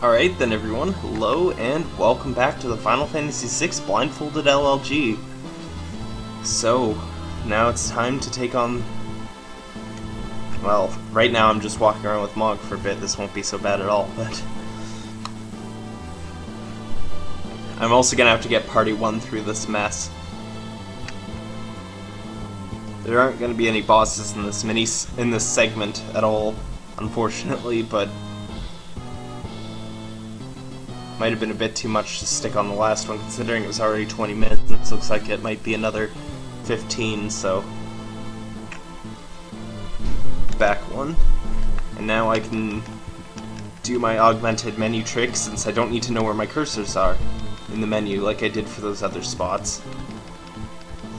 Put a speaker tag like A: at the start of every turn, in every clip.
A: Alright then everyone, hello and welcome back to the Final Fantasy VI Blindfolded LLG. So, now it's time to take on... Well, right now I'm just walking around with Mog for a bit, this won't be so bad at all, but... I'm also gonna have to get Party 1 through this mess. There aren't gonna be any bosses in this mini in this segment at all, unfortunately, but might have been a bit too much to stick on the last one, considering it was already 20 minutes, and it looks like it might be another 15, so... Back one. And now I can do my augmented menu trick, since I don't need to know where my cursors are in the menu, like I did for those other spots.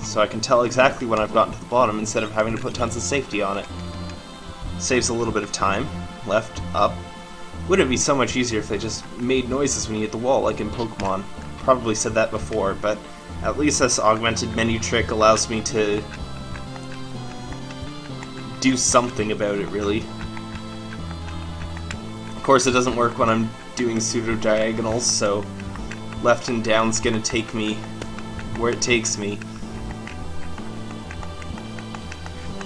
A: So I can tell exactly when I've gotten to the bottom, instead of having to put tons of safety on it. Saves a little bit of time. Left, up, wouldn't it be so much easier if they just made noises when you hit the wall, like in Pokemon? Probably said that before, but at least this augmented menu trick allows me to do something about it, really. Of course, it doesn't work when I'm doing pseudo-diagonals, so left and down's gonna take me where it takes me.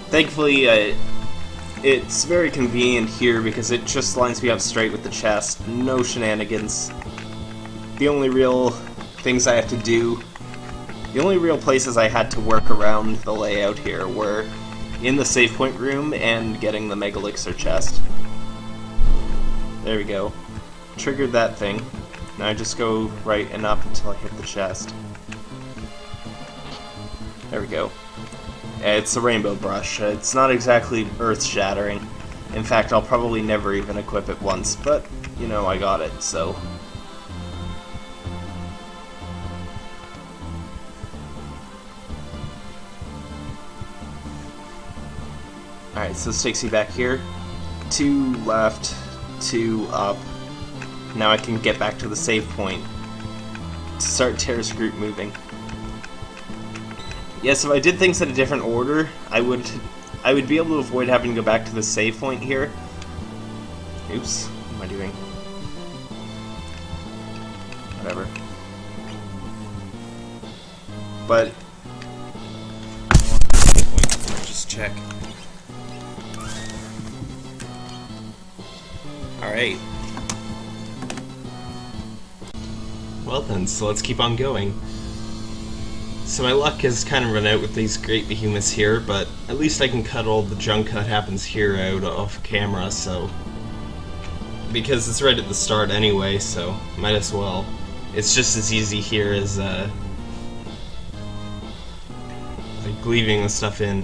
A: Thankfully, uh, it's very convenient here because it just lines me up straight with the chest. No shenanigans. The only real things I have to do, the only real places I had to work around the layout here were in the save point room and getting the Megalixir chest. There we go. Triggered that thing. Now I just go right and up until I hit the chest. There we go. It's a rainbow brush. It's not exactly earth-shattering. In fact, I'll probably never even equip it once, but, you know, I got it, so... Alright, so this takes me back here. Two left, two up. Now I can get back to the save point to start Terra's group moving. Yes, if I did things in a different order, I would I would be able to avoid having to go back to the save point here. Oops, what am I doing? Whatever. But just check. Alright. Well then, so let's keep on going. So my luck has kind of run out with these great behemoths here, but at least I can cut all the junk that happens here out off camera, so... Because it's right at the start anyway, so might as well. It's just as easy here as, uh... Like, leaving the stuff in.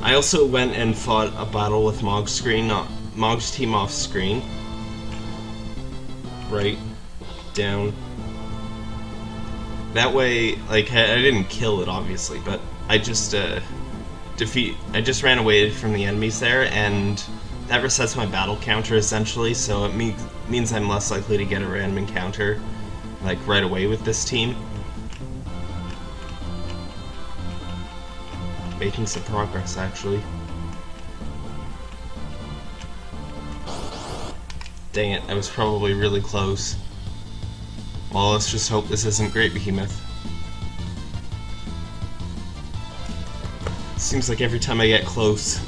A: I also went and fought a battle with Mog's screen, not Mog's team off screen. Right. Down. That way, like, I, I didn't kill it, obviously, but I just, uh, defeat, I just ran away from the enemies there, and that resets my battle counter, essentially, so it me means I'm less likely to get a random encounter, like, right away with this team. Making some progress, actually. Dang it, I was probably really close. Well, let's just hope this isn't Great Behemoth. Seems like every time I get close,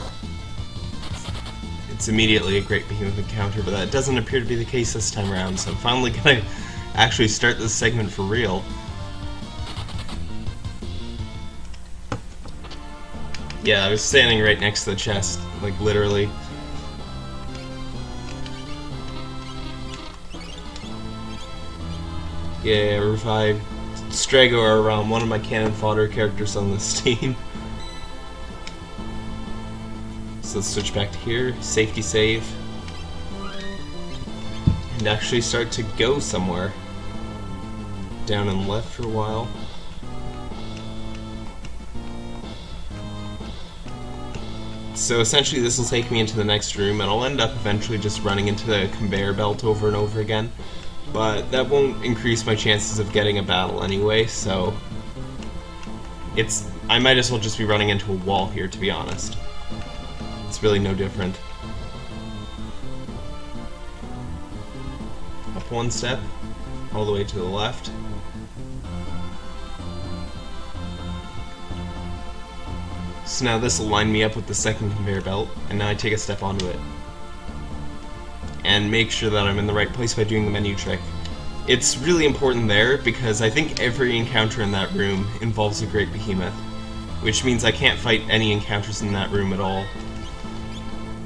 A: it's immediately a Great Behemoth encounter, but that doesn't appear to be the case this time around, so I'm finally gonna actually start this segment for real. Yeah, I was standing right next to the chest, like literally. Yeah, revive Strago around one of my cannon fodder characters on this team. so let's switch back to here, safety save, and actually start to go somewhere. Down and left for a while. So essentially this will take me into the next room and I'll end up eventually just running into the conveyor belt over and over again but that won't increase my chances of getting a battle anyway, so it's I might as well just be running into a wall here, to be honest. It's really no different. Up one step, all the way to the left. So now this will line me up with the second conveyor belt, and now I take a step onto it. And make sure that I'm in the right place by doing the menu trick. It's really important there because I think every encounter in that room involves a Great Behemoth, which means I can't fight any encounters in that room at all.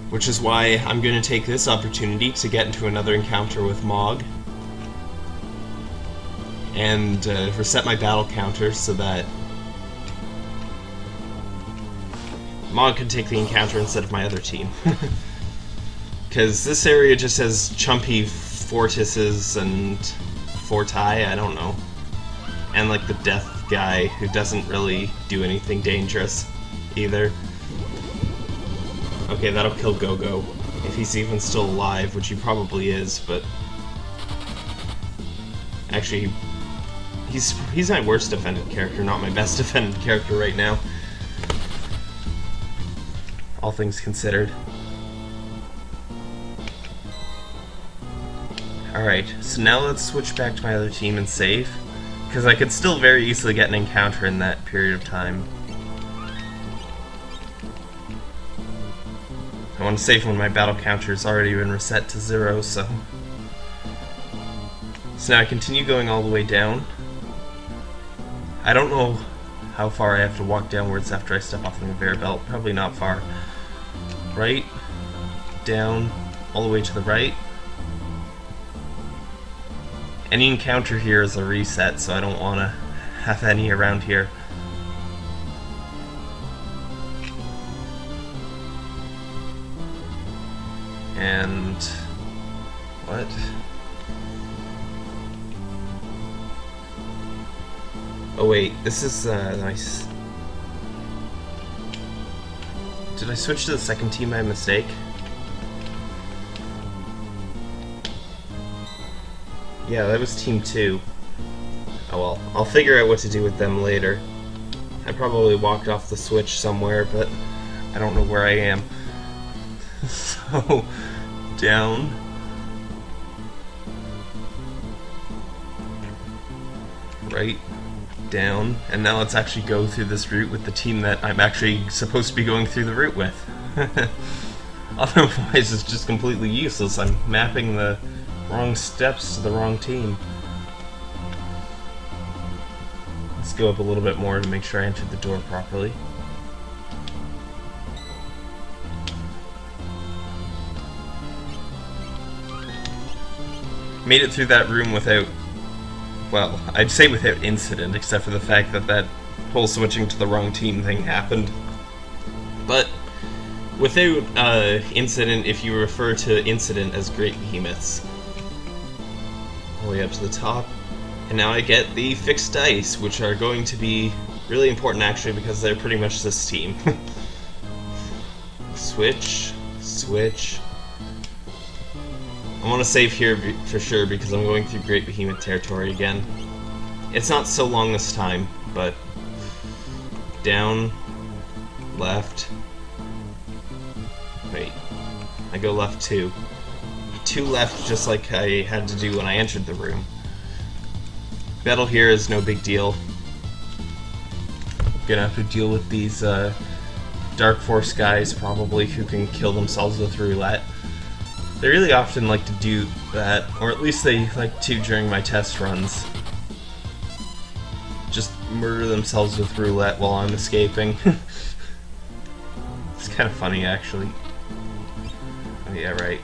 A: Which is why I'm going to take this opportunity to get into another encounter with Mog, and uh, reset my battle counter so that Mog can take the encounter instead of my other team. Because this area just has chumpy Fortises and Forti, I don't know. And like the death guy who doesn't really do anything dangerous either. Okay, that'll kill Go-Go. If he's even still alive, which he probably is, but... Actually, he's he's my worst defended character, not my best defended character right now all things considered. Alright, so now let's switch back to my other team and save, because I could still very easily get an encounter in that period of time. I want to save when my battle counter's already been reset to zero, so... So now I continue going all the way down. I don't know how far I have to walk downwards after I step off the conveyor belt. Probably not far right, down, all the way to the right. Any encounter here is a reset, so I don't want to have any around here. And... what? Oh wait, this is uh, nice. Did I switch to the second team by mistake? Yeah, that was team two. Oh well, I'll figure out what to do with them later. I probably walked off the switch somewhere, but I don't know where I am. so, down. Right down, and now let's actually go through this route with the team that I'm actually supposed to be going through the route with. Otherwise, it's just completely useless. I'm mapping the wrong steps to the wrong team. Let's go up a little bit more to make sure I entered the door properly. Made it through that room without well, I'd say without incident, except for the fact that that whole switching to the wrong team thing happened. But without uh, incident, if you refer to incident as Great Behemoths. All the way up to the top. And now I get the fixed dice, which are going to be really important actually because they're pretty much this team. switch, switch, I want to save here for sure because I'm going through Great Behemoth territory again. It's not so long this time, but down, left, wait, I go left two. Two left just like I had to do when I entered the room. Battle here is no big deal. Gonna have to deal with these uh, Dark Force guys probably who can kill themselves with roulette. They really often like to do that, or at least they like to during my test runs. Just murder themselves with roulette while I'm escaping. it's kind of funny, actually. Oh, yeah, right.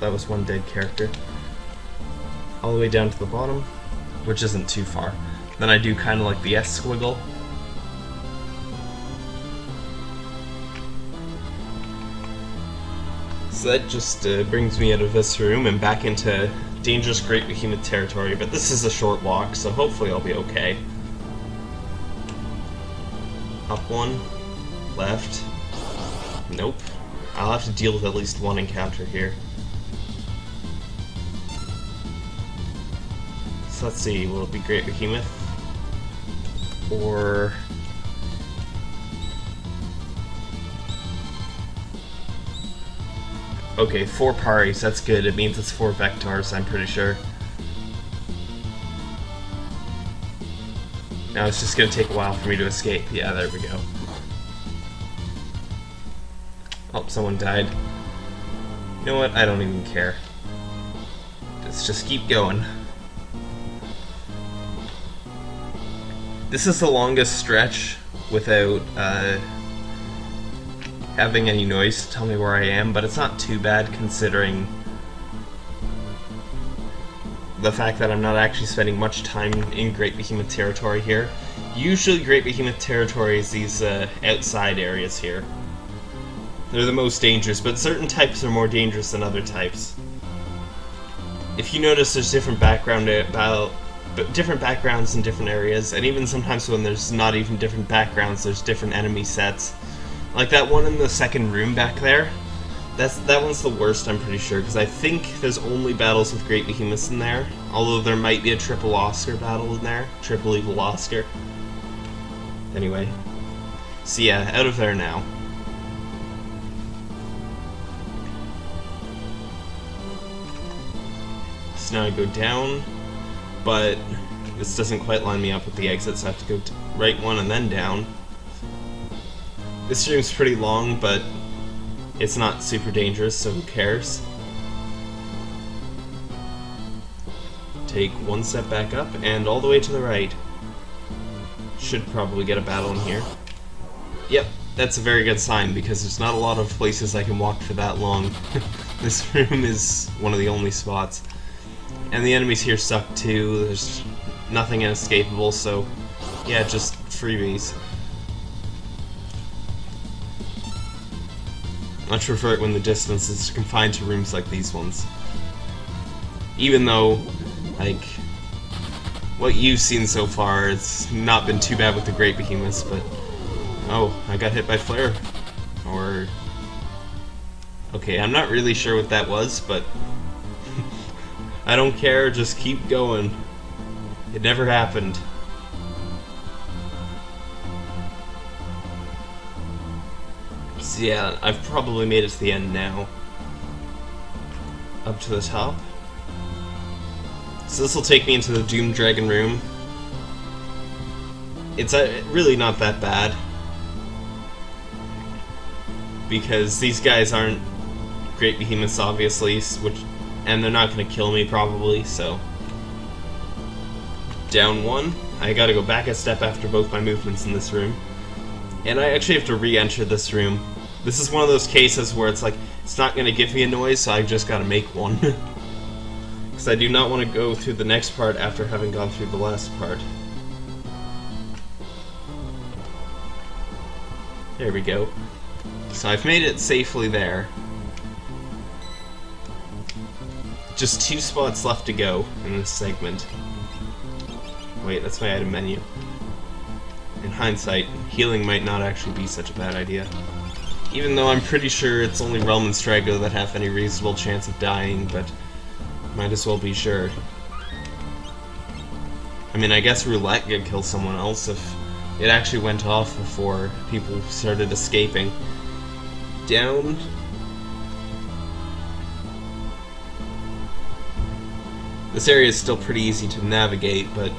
A: That was one dead character. All the way down to the bottom, which isn't too far. Then I do kind of like the S squiggle, So that just uh, brings me out of this room and back into dangerous Great Behemoth territory, but this is a short walk, so hopefully I'll be okay. Up one, left, nope. I'll have to deal with at least one encounter here. So let's see, will it be Great Behemoth? Or... Okay, four paris, that's good. It means it's four vectors, I'm pretty sure. Now it's just gonna take a while for me to escape. Yeah, there we go. Oh, someone died. You know what? I don't even care. Let's just keep going. This is the longest stretch without uh, having any noise to tell me where I am, but it's not too bad considering the fact that I'm not actually spending much time in Great Behemoth territory here. Usually Great Behemoth territory is these uh, outside areas here. They're the most dangerous, but certain types are more dangerous than other types. If you notice, there's different background about different backgrounds in different areas, and even sometimes when there's not even different backgrounds, there's different enemy sets. Like that one in the second room back there, that's that one's the worst, I'm pretty sure, because I think there's only battles with Great Behemoths in there, although there might be a Triple Oscar battle in there, Triple Evil Oscar. Anyway, so yeah, out of there now. So now I go down, but this doesn't quite line me up with the exits, so I have to go right one and then down. This room's pretty long, but it's not super dangerous, so who cares? Take one step back up, and all the way to the right. Should probably get a battle in here. Yep, that's a very good sign, because there's not a lot of places I can walk for that long. this room is one of the only spots. And the enemies here suck too, there's nothing inescapable, so yeah, just freebies. Much prefer it when the distance is confined to rooms like these ones. Even though, like, what you've seen so far, it's not been too bad with the Great Behemoths, but... Oh, I got hit by Flare. Or... Okay, I'm not really sure what that was, but... I don't care, just keep going. It never happened. So yeah, I've probably made it to the end now. Up to the top. So this will take me into the Doom Dragon room. It's uh, really not that bad. Because these guys aren't great behemoths, obviously, which and they're not going to kill me probably, so... Down one. I gotta go back a step after both my movements in this room. And I actually have to re-enter this room. This is one of those cases where it's like, it's not to give me a noise, so I've just got to make one. Because I do not want to go through the next part after having gone through the last part. There we go. So I've made it safely there. Just two spots left to go in this segment. Wait, that's my item menu. In hindsight, healing might not actually be such a bad idea. Even though I'm pretty sure it's only Relm and Strago that have any reasonable chance of dying, but might as well be sure. I mean, I guess Roulette could kill someone else if it actually went off before people started escaping. Down This area is still pretty easy to navigate, but...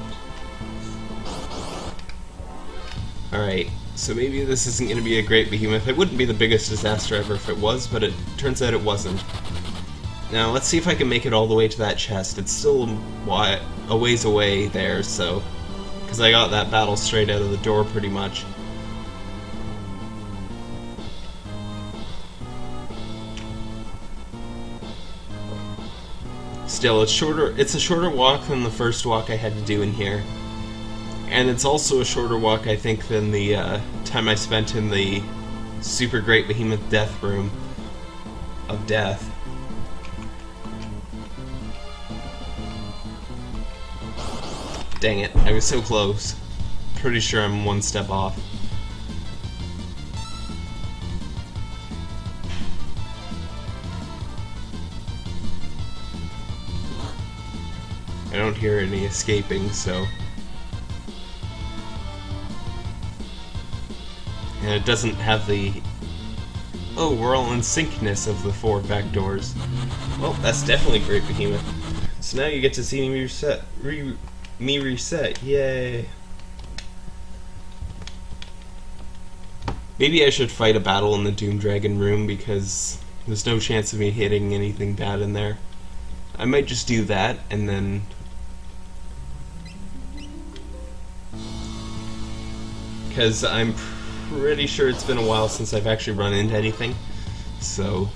A: Alright, so maybe this isn't going to be a great behemoth. It wouldn't be the biggest disaster ever if it was, but it turns out it wasn't. Now, let's see if I can make it all the way to that chest. It's still a ways away there, so... Because I got that battle straight out of the door, pretty much. Still, it's shorter. It's a shorter walk than the first walk I had to do in here, and it's also a shorter walk, I think, than the uh, time I spent in the super great behemoth death room of death. Dang it, I was so close. Pretty sure I'm one step off. Don't hear any escaping, so... And it doesn't have the Oh, we're all in syncness of the four back doors. Well, that's definitely great, Behemoth. So now you get to see me reset. Re me reset. Yay. Maybe I should fight a battle in the Doom Dragon room because there's no chance of me hitting anything bad in there. I might just do that and then because I'm pretty sure it's been a while since I've actually run into anything. So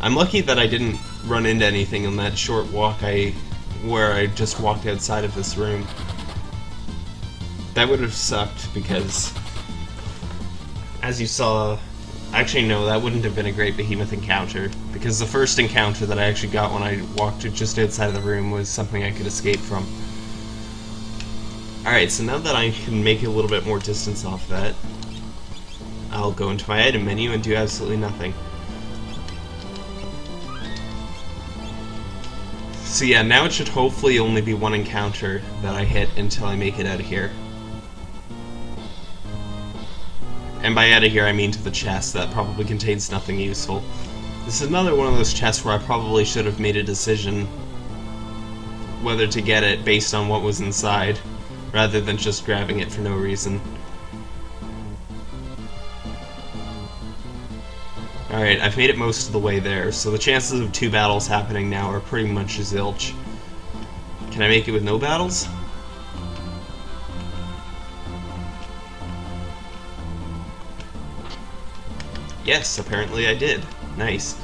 A: I'm lucky that I didn't run into anything in that short walk I where I just walked outside of this room. That would have sucked because as you saw actually no, that wouldn't have been a great behemoth encounter because the first encounter that I actually got when I walked just outside of the room was something I could escape from. Alright, so now that I can make a little bit more distance off that, I'll go into my item menu and do absolutely nothing. So yeah, now it should hopefully only be one encounter that I hit until I make it out of here. And by out of here I mean to the chest, that probably contains nothing useful. This is another one of those chests where I probably should have made a decision whether to get it based on what was inside rather than just grabbing it for no reason. Alright, I've made it most of the way there, so the chances of two battles happening now are pretty much zilch. Can I make it with no battles? Yes, apparently I did. Nice.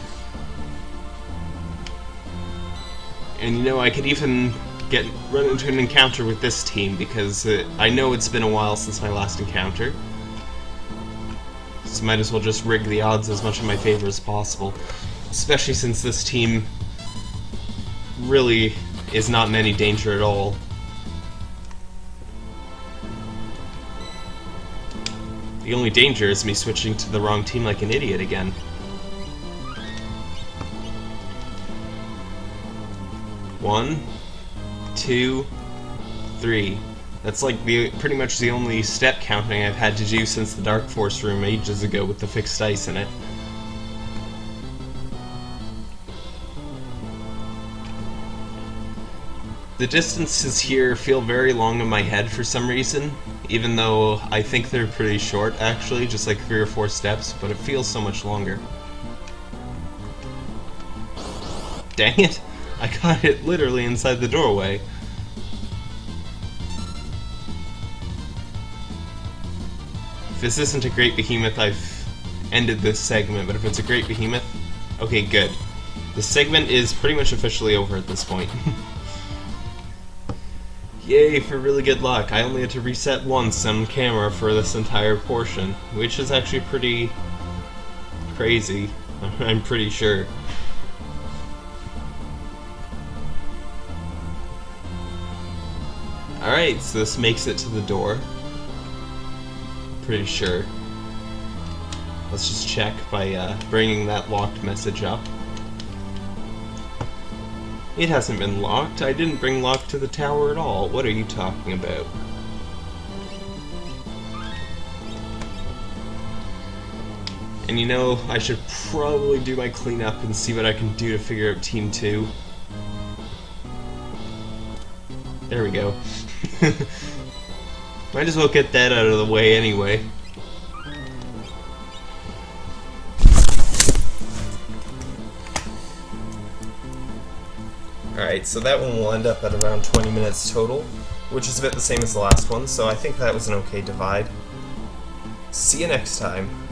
A: And you know, I could even get run into an encounter with this team because uh, I know it's been a while since my last encounter. So might as well just rig the odds as much in my favor as possible. Especially since this team really is not in any danger at all. The only danger is me switching to the wrong team like an idiot again. One, two, three. That's like the pretty much the only step counting I've had to do since the Dark Force room ages ago with the fixed dice in it. The distances here feel very long in my head for some reason, even though I think they're pretty short actually, just like three or four steps, but it feels so much longer. Dang it! I got it literally inside the doorway. If this isn't a great behemoth, I've ended this segment, but if it's a great behemoth, okay, good. The segment is pretty much officially over at this point. Yay for really good luck. I only had to reset once on camera for this entire portion, which is actually pretty crazy, I'm pretty sure. Alright, so this makes it to the door pretty sure. Let's just check by uh, bringing that locked message up. It hasn't been locked. I didn't bring lock to the tower at all. What are you talking about? And you know, I should probably do my cleanup and see what I can do to figure out Team 2. There we go. Might as well get that out of the way anyway. Alright, so that one will end up at around 20 minutes total, which is a bit the same as the last one, so I think that was an okay divide. See you next time.